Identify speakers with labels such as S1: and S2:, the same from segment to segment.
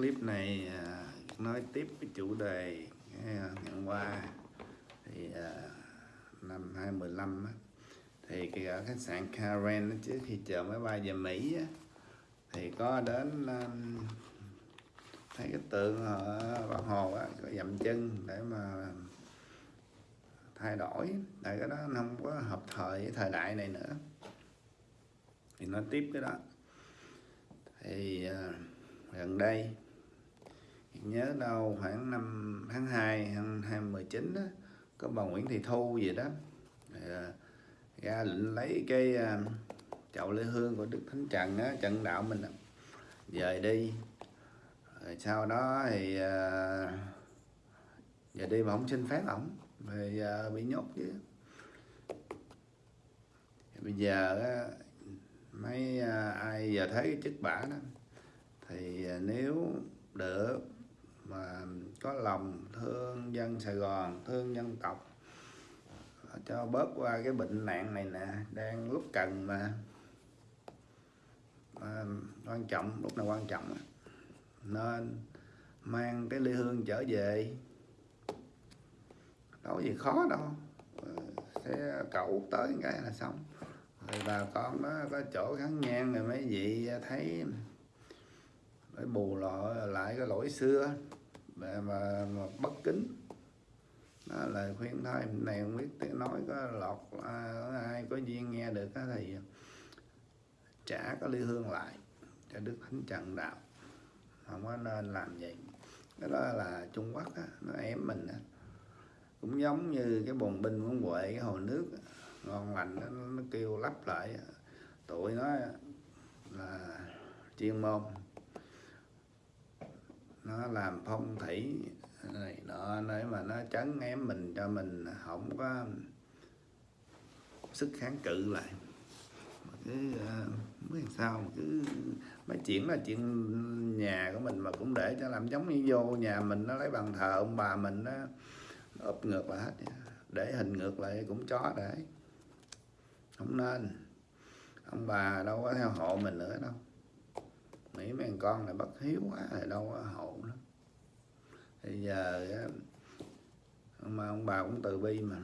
S1: clip này à, nói tiếp cái chủ đề cái, à, ngày qua thì à, năm 2015 á, thì cái ở khách sạn Karen trước khi chờ máy bay về Mỹ á, thì có đến um, thấy cái tượng ở Bảo hồ á, có dậm chân để mà thay đổi. Tại cái đó nó không có hợp thời với thời đại này nữa. Thì nói tiếp cái đó. Thì gần đây nhớ đâu khoảng năm tháng 2 năm 2019 đó, có bà Nguyễn Thị Thu gì đó. À, ra lệnh lấy cái à, chậu lê hương của Đức Thánh Trần á, trận đạo mình về đi. Rồi sau đó thì à, về đi mà không xin phép ổng về à, bị nhốt chứ. Bây giờ á, mấy à, ai giờ thấy cái chức bả đó thì à, nếu được mà có lòng thương dân Sài Gòn thương dân tộc. Cho bớt qua cái bệnh nạn này nè đang lúc cần mà, à, quan trọng lúc nào quan trọng nên mang cái ly hương trở về. Đâu có gì khó đâu. Sẽ cậu tới cái là xong. Rồi bà con đó có chỗ kháng nhan rồi mấy vị thấy phải bù lọ lại cái lỗi xưa mà, mà, mà bất kính. Đó lời khuyên thôi này không biết tiếng nói có lọt à, ai có duyên nghe được đó thì trả có ly hương lại cho đức thánh trần đạo. Không có nên làm vậy cái đó là trung quốc á, nó ém mình á. cũng giống như cái bồn binh của huệ cái hồ nước ngon lành nó, nó kêu lắp lại tụi nó là chuyên môn nó làm phong thủy. Này, nọ để mà nó chấn ém mình cho mình không có sức kháng cự lại. Mà cứ ờ, mới sao, mà cứ mấy chuyện là chuyện nhà của mình mà cũng để cho làm giống như vô nhà mình, nó lấy bàn thờ ông bà mình nó ụp ngược lại hết. Để hình ngược lại cũng chó để. Không nên. Ông bà đâu có theo hộ mình nữa đâu nghĩ mấy con này bất hiếu quá thì đâu có hộ nữa thì giờ mà ông bà cũng từ bi mà.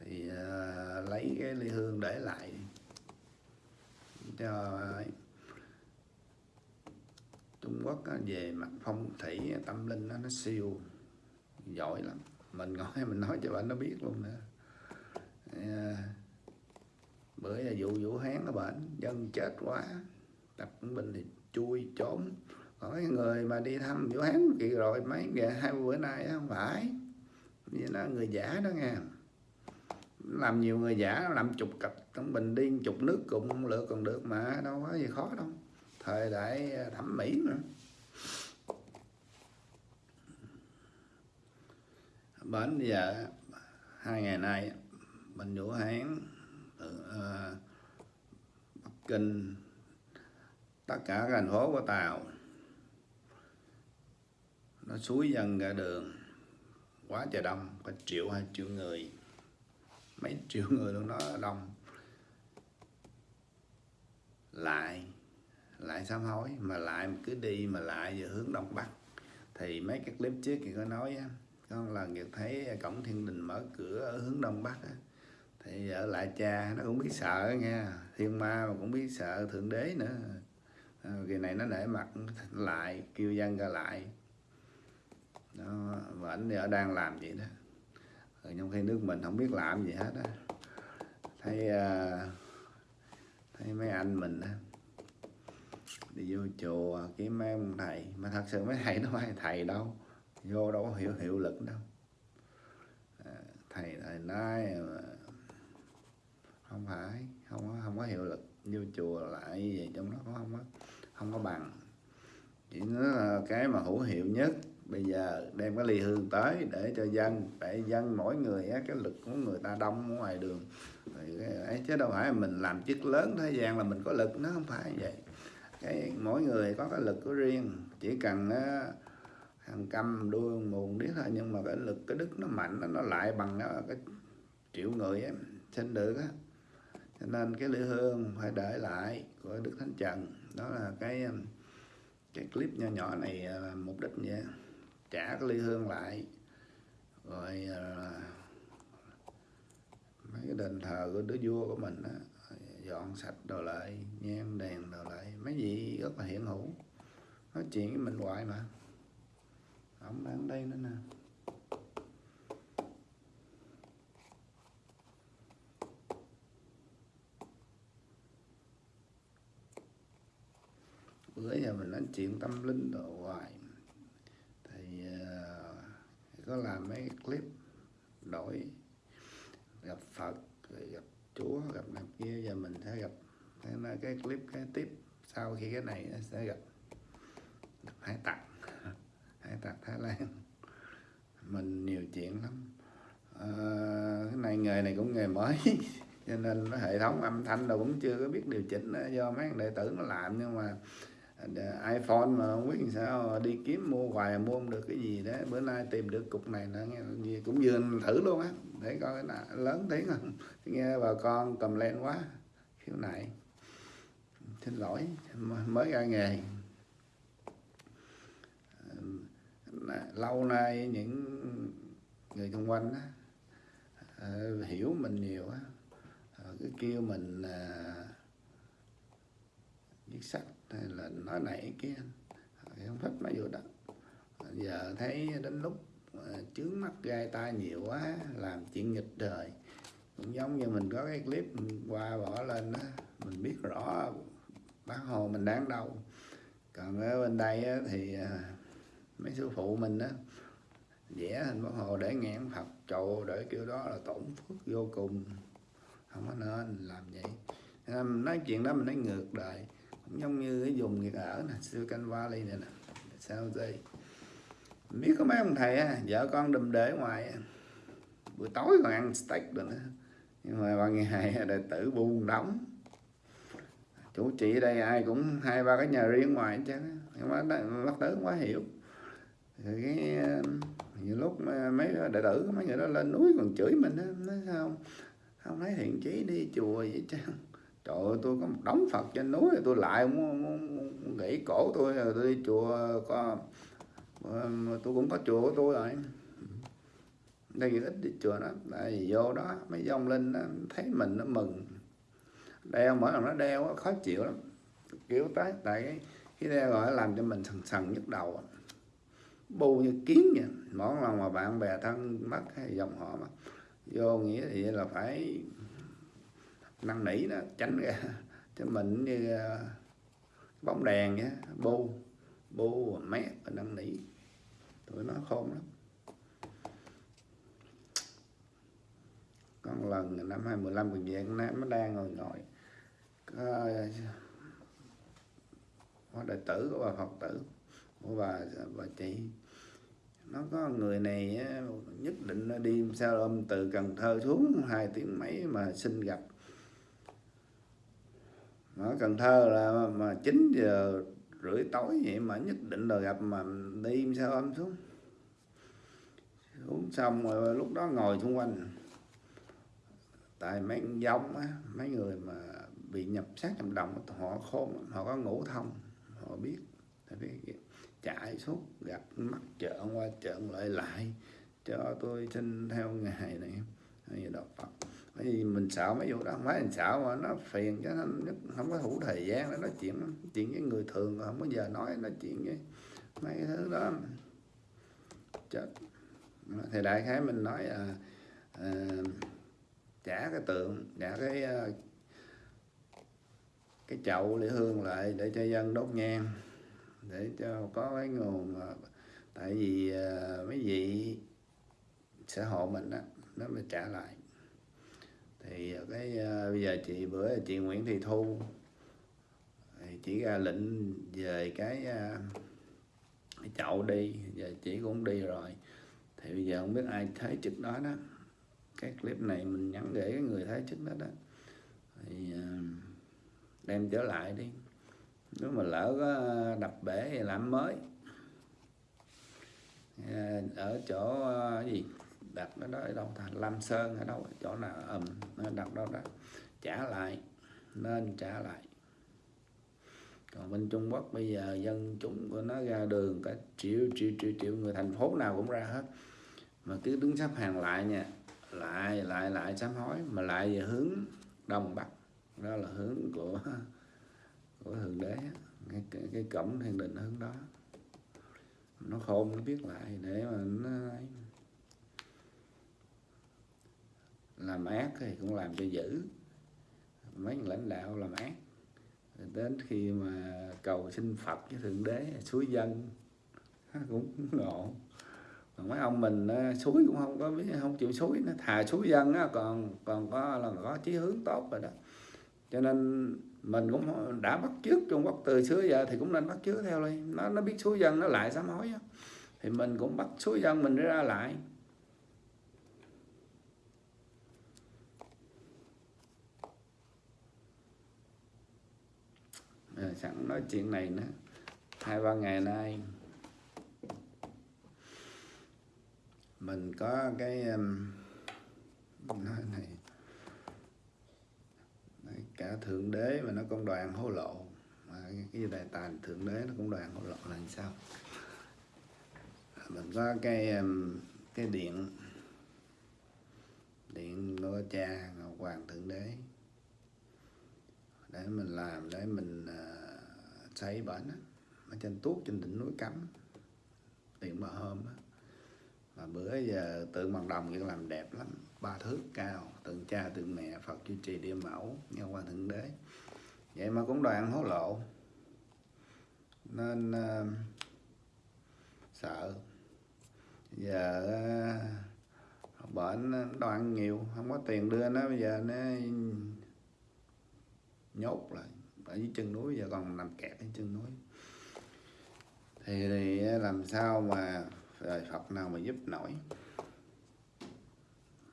S1: Thì uh, lấy cái ly hương để lại cho à, Trung Quốc á, về mặt phong thủy tâm linh đó, nó siêu giỏi lắm. Mình ngồi mình nói cho bạn nó biết luôn nữa à, bữa là vụ vũ hán nó bệnh dân chết quá tập bình thì chui trốn. Còn cái người mà đi thăm vũ hán kỳ rồi mấy ngày hai bữa nay không phải. Như là người giả đó nghe. Làm nhiều người giả làm chục cặp trong bình đi chục nước cùng lựa còn được mà đâu có gì khó đâu. Thời đại à, thẩm mỹ nữa bến giờ hai ngày nay bệnh vũ hán từ uh, bắc kinh tất cả thành phố của tàu, nó suối dần ra đường. Quá trời đông, có triệu hai triệu người. Mấy triệu người luôn nó đông. Lại lại sám hối, mà lại cứ đi, mà lại về hướng đông bắc. Thì mấy cái clip trước thì có nói á con lần được thấy cổng thiên đình mở cửa ở hướng đông bắc á. Thì ở lại cha, nó cũng biết sợ nha thiên ma mà cũng biết sợ thượng đế nữa. Ờ, kỳ này nó để mặt lại kêu dân ra lại. Đó, và ảnh ở đang làm vậy đó. Rồi trong khi nước mình không biết làm gì hết á. Thấy uh, thấy mấy anh mình á đi vô chùa kiếm mấy ông thầy. Mà thật sự mấy thầy nó phải thầy đâu. Vô đâu có hiệu hiệu lực đâu. À, thầy thầy nói mà không phải không có không có hiệu lực. Vô chùa lại gì trong đó có không á? Không có bằng. Chỉ nó là cái mà hữu hiệu nhất bây giờ đem cái ly hương tới để cho dân để dân mỗi người á, cái lực của người ta đông ngoài đường. Ấy, chứ đâu phải mình làm chức lớn thế gian là mình có lực nó không phải vậy. Cái mỗi người có cái lực của riêng chỉ cần á, hàng trăm đuôi mùn biết thôi nhưng mà cái lực cái đức nó mạnh nó lại bằng cái triệu người em xin được á. Cho nên cái lễ hương phải để lại của đức thánh trần đó là cái um, cái clip nhỏ nhỏ này là mục đích vậy trả cái ly hương lại. Rồi à, mấy cái đền thờ của đứa vua của mình á, dọn sạch đồ lại nhang đèn đồ lại. Mấy gì rất là hiện hữu. Nói chuyện với mình hoài mà. Ông đang đây nữa nè. Bữa giờ mình nói chuyện tâm linh đồ hoài. Thì uh, có làm mấy clip đổi gặp Phật rồi gặp Chúa gặp này kia giờ mình sẽ gặp thế cái clip cái tiếp sau khi cái này sẽ gặp, gặp hải tặc hải tặc Thái Lan. Mình nhiều chuyện lắm. À, cái này nghề này cũng nghề mới cho nên nó hệ thống âm thanh đâu cũng chưa có biết điều chỉnh do mấy đệ tử nó làm nhưng mà iPhone mà không biết làm sao đi kiếm mua hoài mua không được cái gì đó. Bữa nay tìm được cục này nữa nghe cũng vừa thử luôn á. Để coi là lớn tiếng không nghe bà con cầm lên quá khiếu nại xin lỗi mới ra nghề. Lâu nay những người xung quanh á, ờ, hiểu mình nhiều á. Ờ, cứ kêu mình ờ, viết sách hay là nói này kia không thích mà vô đó. Giờ thấy đến lúc chướng mắt gai tai nhiều quá, làm chuyện nghịch đời cũng giống như mình có cái clip qua bỏ lên đó mình biết rõ bác hồ mình đang đâu. Còn ở bên đây thì à, mấy sư phụ mình á, vẽ hình bác hồ để ngạn phật trầu để kiểu đó là tổn phước vô cùng. Không có nên làm vậy. Nói chuyện đó mình nói ngược đời giống như cái vùng nghiệt ở nè Silicon Valley này nè sao đây biết có mấy ông thầy à, vợ con đùm để ngoài buổi tối còn ăn steak rồi nữa. Nhưng mà ban ngày đệ tử buông đóng. Chủ trị ở đây ai cũng hai ba cái nhà riêng ngoài chứ nhưng mà bắt tử quá hiểu. Rồi cái ờ, nhiều lúc mấy đệ tử mấy người đó lên núi còn chửi mình đó nói sao không? Thấy thiện chí đi chùa vậy chứ trời ơi tôi có một đống phật trên núi tôi lại muốn, muốn, muốn nghỉ cổ tôi rồi tôi đi chùa có tôi cũng có chùa của tôi rồi. Đây ít đi chùa đó tại vì vô đó mấy dòng linh đó, thấy mình nó mừng. Đeo mỗi lần nó đeo khó chịu lắm. Kiểu tới tại cái cái đeo gọi làm cho mình sần sần nhức đầu bu như kiến vậy. Mỗi lần mà bạn bè thân mất hay dòng họ mà vô nghĩa thì là phải năn nỉ nó tránh ra cho mình như ờ, bóng đèn nhé bu bu mét và năn nỉ. Tụi nó khôn lắm. Con lần năm 2015 còn về nó đang ngồi ngồi có, có đệ tử của bà Phật tử của bà bà chị. Nó có người này nhất định nó đi sao ôm từ Cần Thơ xuống hai tiếng mấy mà xin gặp ở Cần Thơ là mà 9 giờ rưỡi tối vậy mà nhất định là gặp mà đi sao âm xuống. Xuống xong rồi lúc đó ngồi xung quanh. Tại mấy giống á, mấy người mà bị nhập sát nhập đồng họ khôn họ có ngủ thông, họ biết. Chạy suốt, gặp mắt trợn qua trợn lại lại, cho tôi xin theo ngày này. Hay đạo Phật bởi vì mình sợ mấy vụ đó. Mấy anh mình sợ mà nó phiền cho nên không có đủ thời gian để nói chuyện chuyện với người thường không có giờ nói nói chuyện với mấy cái thứ đó. Chết. Thì đại khái mình nói à, à, trả cái tượng trả cái à, cái chậu lễ hương lại để cho dân đốt nhang để cho có cái nguồn tại vì à, mấy vị xã hội mình đó nó mới trả lại thì cái uh, bây giờ chị bữa chị Nguyễn Thị Thu thì chỉ ra lệnh về cái, uh, chậu đi giờ chị cũng đi rồi. Thì bây giờ không biết ai thấy trực đó đó. Cái clip này mình nhắn để cái người thấy trước đó đó. Thì uh, đem trở lại đi. Nếu mà lỡ có đập bể thì làm mới. Ở chỗ gì? Đặt nó đó ở đâu thành Lam Sơn ở đâu? Chỗ nào? Ầm um, đặt đâu đó. Trả lại. Nên trả lại. Còn bên Trung Quốc bây giờ dân chúng của nó ra đường cả triệu triệu triệu triệu người thành phố nào cũng ra hết. Mà cứ đứng xếp hàng lại nha. Lại lại lại sám hối. Mà lại về hướng đông bắc. Đó là hướng của của thượng đế cái, cái, cái cổng thiên đình hướng đó. Nó khôn nó biết lại. Để mà nó làm ác thì cũng làm cho dữ. Mấy lãnh đạo làm ác. Đến khi mà cầu xin Phật với thượng đế suối dân, cũng ngộ. Còn mấy ông mình ờ, suối cũng không có biết, không chịu suối nó thà suối dân á, còn còn có, là có chí hướng tốt rồi đó. Cho nên mình cũng đã bắt chước Trung Quốc từ xưa giờ thì cũng nên bắt chước theo đi nó nó biết suối dân nó lại sám hối thì mình cũng bắt suối dân mình ra lại. À, sẵn nói chuyện này nữa. Hai ba ngày nay mình có cái um, nói này. Cả thượng đế mà nó công đoàn hối lộ. Mà cái đại tài thượng đế nó cũng đoàn hối lộ là làm sao? Mình có cái um, cái điện. Điện nô cha ngọc hoàng thượng đế để mình làm để mình uh, xây bển ở trên tuốt trên đỉnh núi cấm. Điện bờ hôm đó. mà bữa giờ tượng bằng đồng kia làm đẹp lắm. Ba thước cao tượng cha tượng mẹ phật duy trì địa mẫu nghe qua thượng đế. Vậy mà cũng đoàn hối lộ. Nên uh, sợ. Giờ à, uh, bệnh đoàn nhiều không có tiền đưa nó bây giờ nó nhốt lại ở dưới chân núi giờ còn nằm kẹt ở chân núi. Thì, thì làm sao mà rồi Phật nào mà giúp nổi?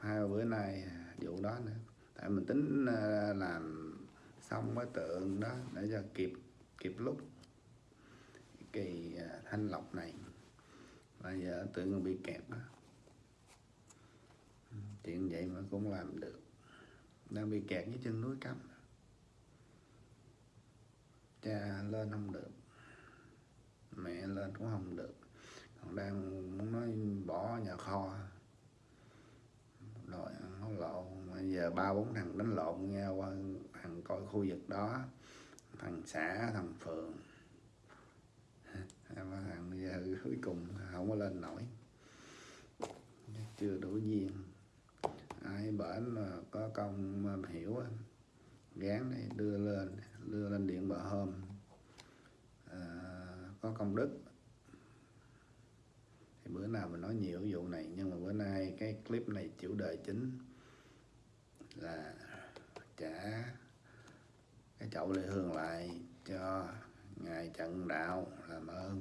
S1: Hai bữa nay vụ đó nữa. Tại mình tính à, làm xong cái tượng đó để cho kịp kịp lúc. Kỳ à, thanh lọc này. Bây giờ tượng bị kẹt đó. Chuyện vậy mà cũng làm được. Đang bị kẹt với chân núi cấm cha lên không được, mẹ lên cũng không được. Còn đang muốn nói bỏ nhà kho. Rồi nó lộ bây giờ ba bốn thằng đánh lộn nghe qua, thằng coi khu vực đó, thằng xã, thằng phường. Ba thằng bây giờ cuối cùng không có lên nổi. Chưa đủ duyên. Ai bển mà có công mà hiểu gán này đưa lên đưa lên điện bờ hôm. À, có công đức. Thì bữa nào mình nói nhiều vụ này nhưng mà bữa nay cái clip này chủ đề chính là trả cái chậu lệ hương lại cho ngài trận đạo làm ơn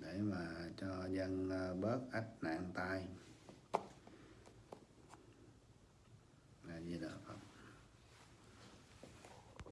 S1: để mà cho dân à, bớt ách nạn tai. Là gì đó.